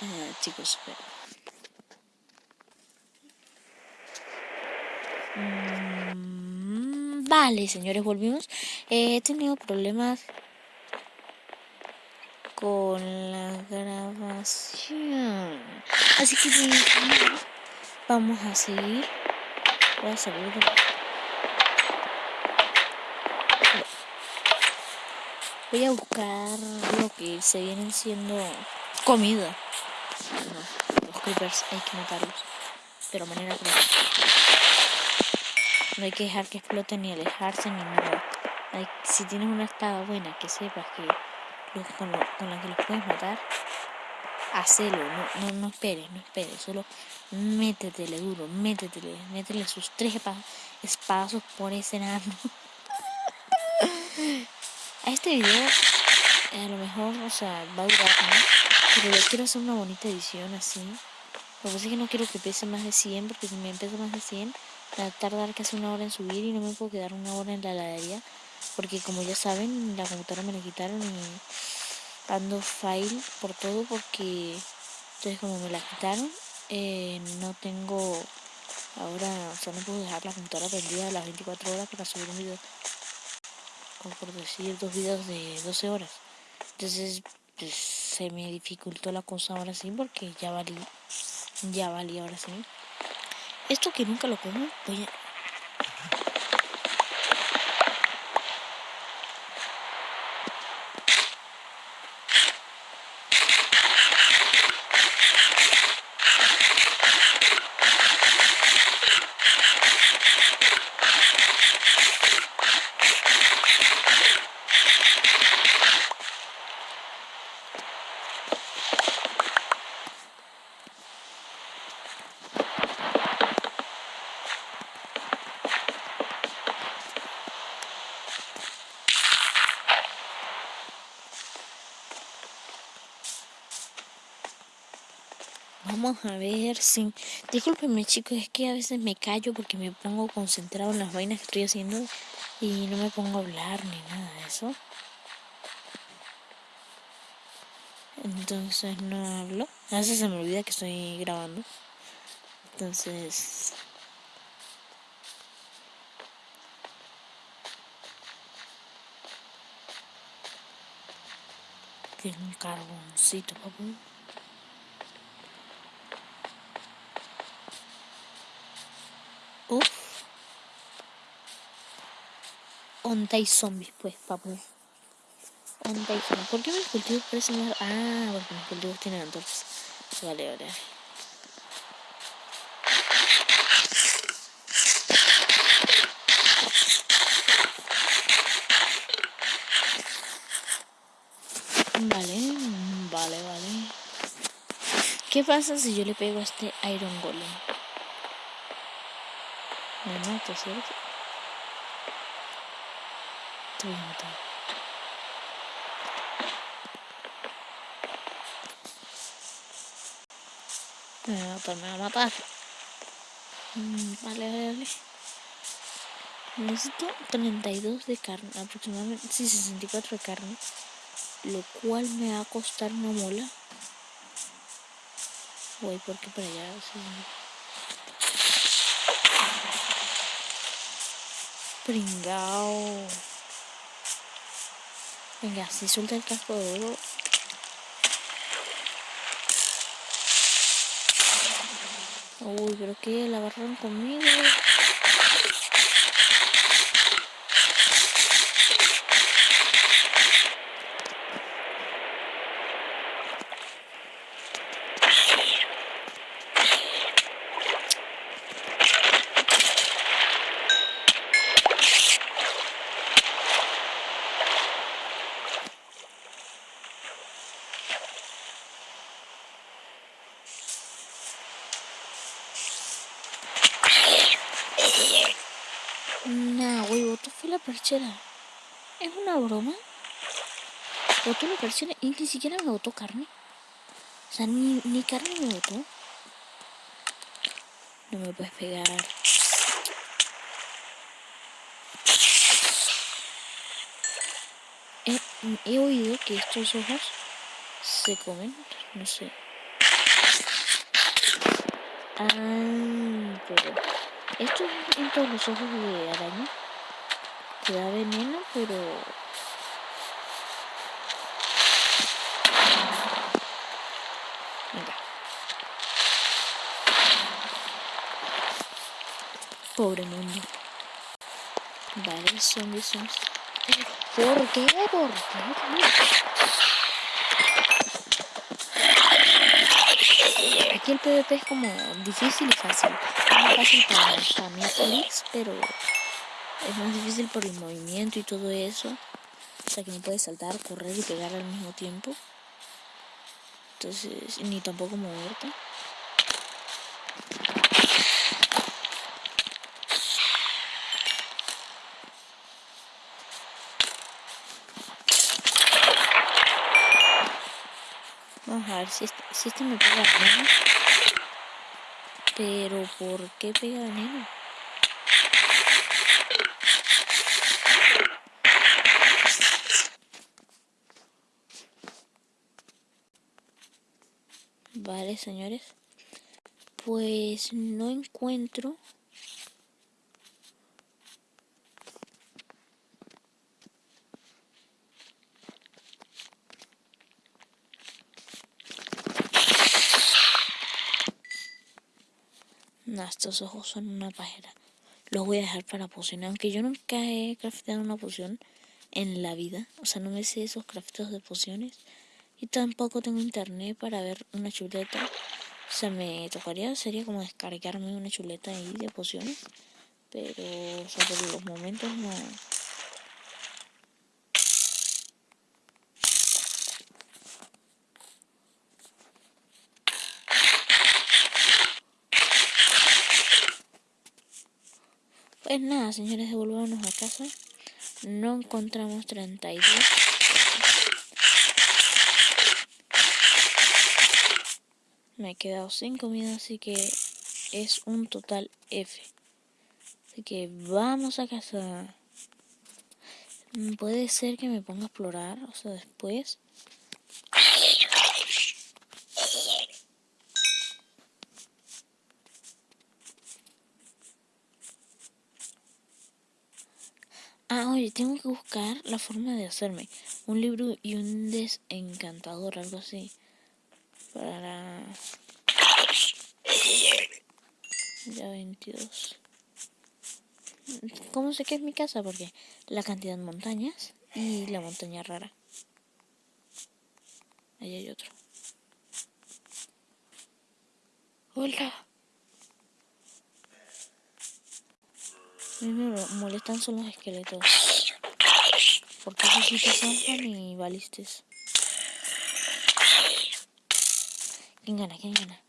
Eh, chicos, espera. Mm, vale, señores, volvimos. Eh, he tenido problemas con la grabación. Así que vamos a seguir. Voy a salir Voy a buscar lo que se vienen siendo comida. Hay que matarlos. Pero manera que no hay que dejar que exploten ni alejarse ni nada. si tienes una espada buena que sepas que con, la que los puedes matar, hacelo, no, no, no esperes, no esperes, solo métetele duro, métetele, métele sus tres espadazos por ese enano. a este video a lo mejor, o sea, va a durar, Pero yo quiero hacer una bonita edición así. Lo que pasa es que no quiero que pese más de 100, porque si me pesa más de 100, va a tardar casi una hora en subir y no me puedo quedar una hora en la heladería porque como ya saben la computadora me la quitaron y ando file por todo porque entonces como me la quitaron eh, no tengo ahora o sea no puedo dejar la computadora prendida a las 24 horas para subir un video como por decir dos videos de 12 horas. Entonces pues, se me dificultó la cosa ahora sí porque ya valí ya valí ahora sí. Esto que nunca lo como voy a Vamos a ver si... Discúlpenme chicos, es que a veces me callo porque me pongo concentrado en las vainas que estoy haciendo y no me pongo a hablar ni nada de eso. Entonces no hablo. A veces se me olvida que estoy grabando. Entonces... Tiene un carboncito, papá. Uf. Onda y zombies, pues, papu. Onda y zombies. ¿Por qué mis cultivos parecen más...? Ah, porque mis cultivos tienen antorchas. Vale, vale. Vale, vale, vale. ¿Qué pasa si yo le pego a este Iron Golem? Me mato, ¿cierto? Te voy a matar. Me va a matar, me va a matar. Mm, vale, vale, vale. Necesito 32 de carne, aproximadamente, sí, 64 de carne. Lo cual me va a costar una mola. Voy porque para allá, sí. Pringao. Venga, si suelta el casco de oro. Uy, pero que la agarraron conmigo. Nah, güey, botó fue la perchera. ¿Es una broma? Botó la perchera y ni siquiera me botó carne. O sea, ni, ni carne me botó. No me puedes pegar. He, oído que estos ojos se comen. No sé. Ay, pero esto es en todos los ojos de araña. Que da veneno, pero... Venga. Pobre mundo. Vale, zombies, zombies. ¿Por qué? ¿Por qué? Aquí el PvP es como difícil y fácil. Más fácil para, para mí pero es más difícil por el movimiento y todo eso. O sea que no puedes saltar, correr y pegar al mismo tiempo. Entonces, ni tampoco moverte. Vamos a ver si este, este me pega veneno. Pero, ¿por qué pega veneno? Vale, señores. Pues no encuentro estos ojos son una pajera. Los voy a dejar para pociones. Aunque yo nunca he crafteado una poción en la vida. O sea, no me sé esos crafteos de pociones. Y tampoco tengo internet para ver una chuleta. O sea, me tocaría, sería como descargarme una chuleta ahí de pociones. Pero, o los momentos no, Pues nada, señores, devolvámonos a casa. No encontramos 32. Me he quedado sin comida, así que es un total F. Así que vamos a casa. Puede ser que me ponga a explorar, o sea, después. Ah, oye, tengo que buscar la forma de hacerme un libro y un desencantador, algo así. Para... Ya 22. ¿Cómo sé que es mi casa? Porque la cantidad de montañas y la montaña rara. Ahí hay otro. Hola. me molestan son los esqueletos. Porque esos sí te zampan y balistes. ¿Quién gana? ¿Quién gana?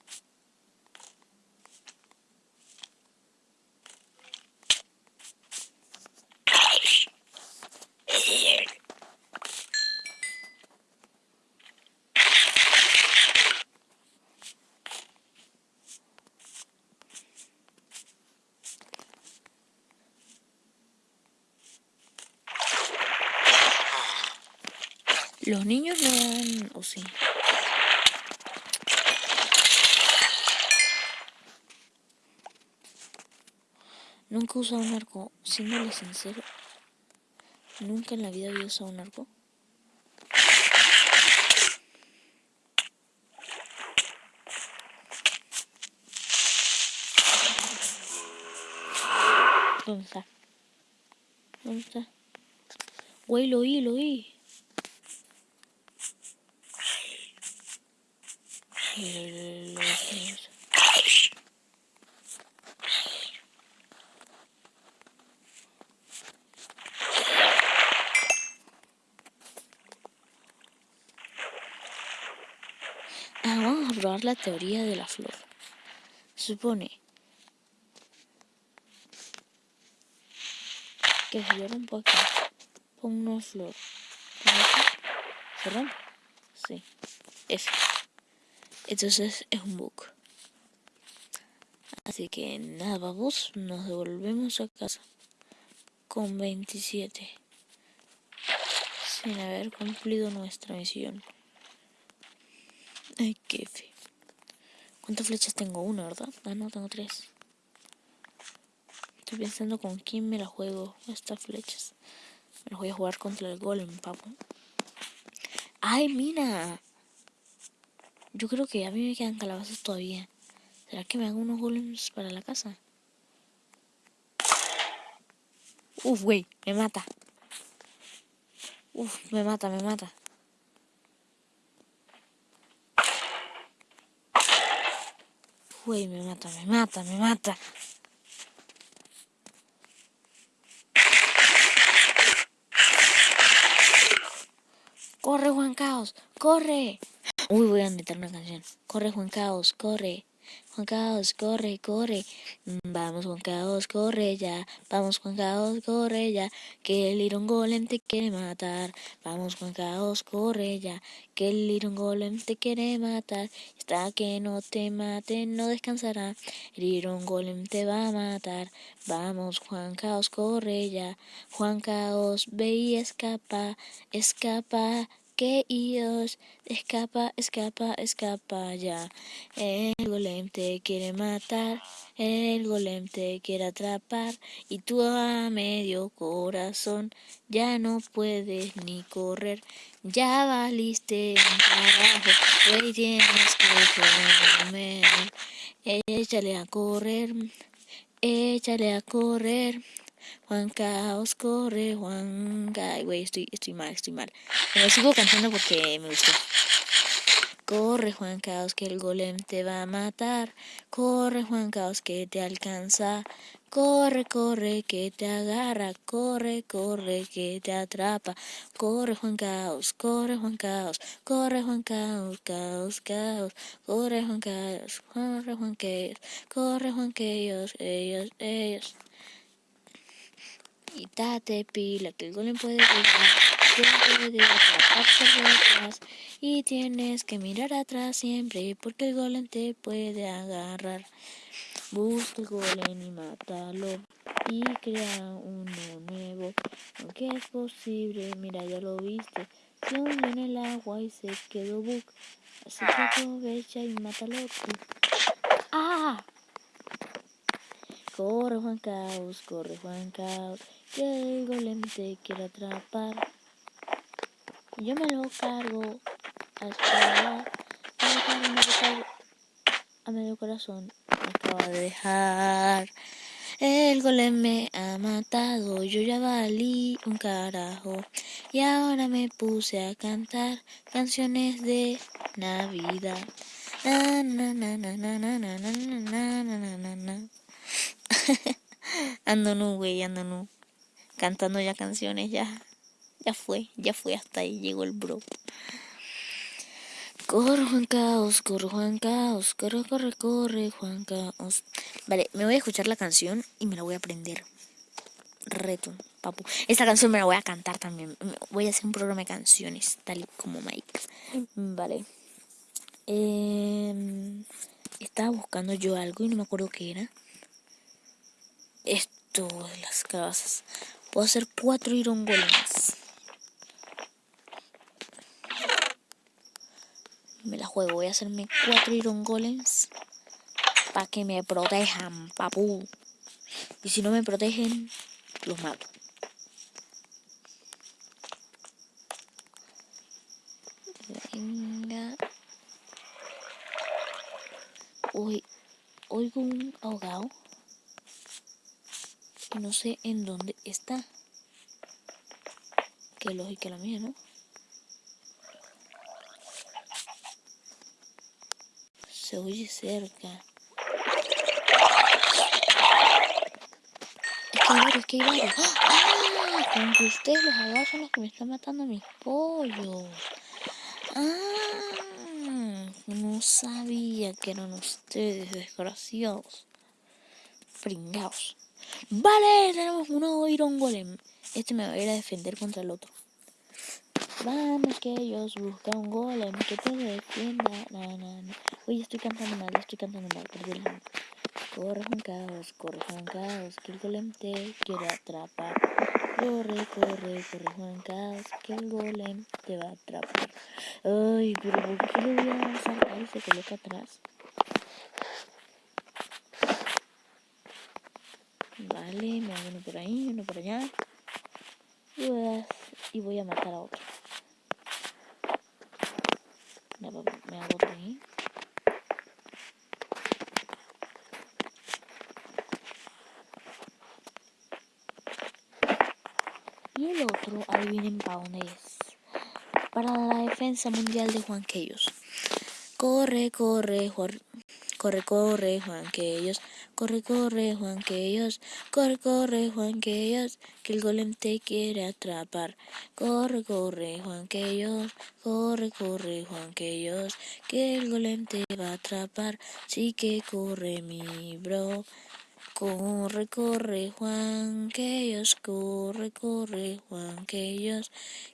Los niños no o sí. Nunca he usado un arco, siéndole sincero. Nunca en la vida había usado un arco. ¿Dónde está? ¿Dónde está? Güey, lo oí, lo oí. Vamos a probar la teoría de la flor. Supone que si yo rompo aquí, pongo una flor, ¿se? Sí, F. Entonces es un bug. Así que nada, vamos, nos devolvemos a casa con 27 sin haber cumplido nuestra misión. Ay, qué fe. ¿Cuántas flechas tengo? Una, ¿verdad? Ah, no, tengo tres. Estoy pensando con quién me la juego estas flechas. Me las voy a jugar contra el golem, papu. ¡Ay, mira! Yo creo que a mí me quedan calabazas todavía. ¿Será que me hago unos golems para la casa? Uf, güey, me mata. Uf, me mata, me mata. Güey, me mata, me mata, me mata. Corre, Juan Caos, corre. Uy, voy a meter una canción. Corre, Juan Caos, corre. Juan Caos, corre, corre. Vamos, Juan Caos, corre ya. Vamos, Juan Caos, corre ya. Que el Iron Golem te quiere matar. Vamos, Juan Caos, corre ya. Que el Iron Golem te quiere matar. Hasta que no te mate, no descansará. El Iron Golem te va a matar. Vamos, Juan Caos, corre ya. Juan Caos, ve y escapa, escapa que Dios escapa, escapa, escapa ya. El golem te quiere matar, el golem te quiere atrapar y tú a medio corazón ya no puedes ni correr. Ya valiste un trabajo, hoy tienes que comer. Échale a correr, échale a correr. Juan Caos corre, Juan Caos. Güey, estoy, estoy mal, estoy mal. Me sigo cantando porque me gustó. Corre, Juan Caos, que el golem te va a matar. Corre, Juan Caos, que te alcanza. Corre, corre, que te agarra. Corre, corre, que te atrapa. Corre, Juan Caos, corre, Juan Caos. Corre, Juan Caos, caos, caos. Corre, Juan Caos, corre, Juan Caos. Corre, Juan Caos, ellos, ellos. Date pila, que el golem puede llegar. Y tienes que mirar atrás siempre, porque el golem te puede agarrar. Busca el golem y mátalo. Y crea uno nuevo, aunque es posible, mira ya lo viste. Se hundió en el agua y se quedó bug. Así que aprovecha y mátalo tú. ¡Ah! Corre Juan Caos, corre Juan Caos que el golem te quiere atrapar. Yo me lo cargo a esperar, a medio corazón. Me acaba de dejar. El golem me ha matado, yo ya valí un carajo. Y ahora me puse a cantar canciones de Navidad. Na, na, na, na, na, na, na, na, na, na, na, ando nu, güey, ando nu cantando ya canciones, ya, ya fue, ya fue, hasta ahí llegó el bro. Corre Juan Caos, corre Juan Caos, corre, corre, corre Juan Caos. Vale, me voy a escuchar la canción y me la voy a aprender. Reto, papu. Esta canción me la voy a cantar también. Voy a hacer un programa de canciones, tal como Mike. Vale. Em, estaba buscando yo algo y no me acuerdo qué era. Esto de las casas. Puedo hacer cuatro Iron Golems. Me la juego, voy a hacerme cuatro Iron Golems para que me protejan, papu. Y si no me protegen, los mato. Venga. Uy, oigo un ahogado no sé en dónde está. Qué lógica la mía, ¿no? Se oye cerca. Es que es que hay varios. ¡Ah! Con que ustedes los abogados son los que me están matando a mis pollos. ¡Ah! No sabía que eran ustedes, desgraciados. Pringados. Vale, tenemos un nuevo Iron Golem. Este me va a ir a defender contra el otro. Vamos que ellos buscan un golem que te defienda. No. Oye, estoy cantando mal, estoy cantando mal, perdí Corre un caos, corre un caos, que el golem te quiere atrapar. Corre, corre, corre un caos, que el golem te va a atrapar. Ay, pero ¿por qué le voy a saltar y se coloca atrás? Vale, me hago uno por ahí, uno por allá. Y voy a, matar a otro. Me hago otro ahí. Y el otro, adivinen para dónde es. Para la defensa mundial de Juan Queyos. Corre, corre, Juan. Corre, corre, Juan Queyos. Corre, corre, Juan Queyos. Corre, corre, Juan Queyos. Que el golem te quiere atrapar. Corre, corre, Juan Queyos. Corre, corre, Juan Queyos. Que el golem te va a atrapar. Sí que corre, mi bro. Corre, corre, Juan, que ellos, corre, corre, Juan, que ellos,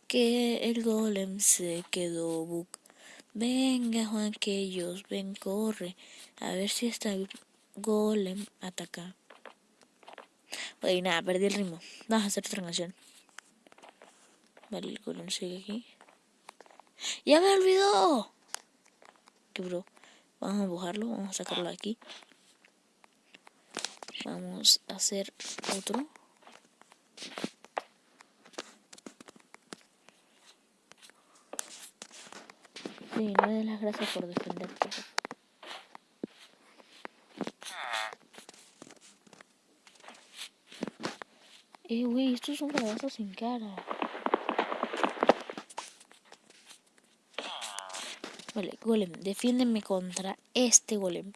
que el golem se quedó buc. Venga, Juan, que ellos, ven, corre, a ver si está golem ataca. Oye, nada, perdí el ritmo. Vamos a hacer otra canción. Vale, el golem sigue aquí. ¡Ya me olvidó! ¿Qué bro? Vamos a empujarlo, vamos a sacarlo de aquí. Vamos a hacer otro. Sí, no las gracias por defenderte. Eh, güey, estos son sin cara. Vale, golem, defiéndeme contra este golem.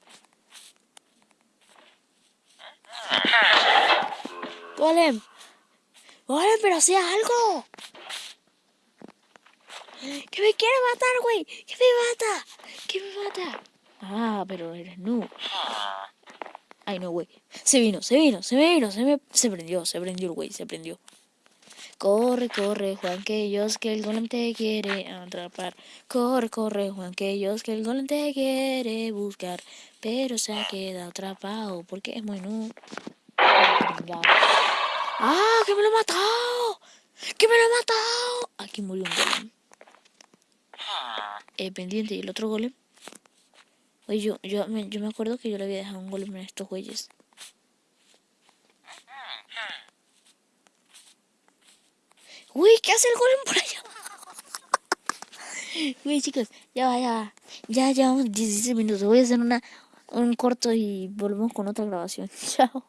Golem. Golem, pero hacía algo. Que me quiere matar, güey. Que me mata. Que me mata. Ah, pero eres no. Ay, no, güey. Se vino, se vino, se vino, se me... Se prendió, se prendió el güey, se prendió. Corre, corre, Juan, que ellos, que el golem te quiere atrapar. Corre, corre, Juan, que ellos, que el golem te quiere buscar. Pero se ha quedado atrapado porque es muy no. ¡Ah! ¡Que me lo ha matado! ¡Que me lo ha matado! Aquí murió un golem. Eh, pendiente, ¿y el otro golem? Oye, yo, yo, me, yo me acuerdo que yo le había dejado un golem en estos güeyes. Uy, ¿qué hace el golem por allá? Uy, chicos, ya va, ya va. Ya llevamos 16 minutos. Voy a hacer una, un corto y volvemos con otra grabación. Chao.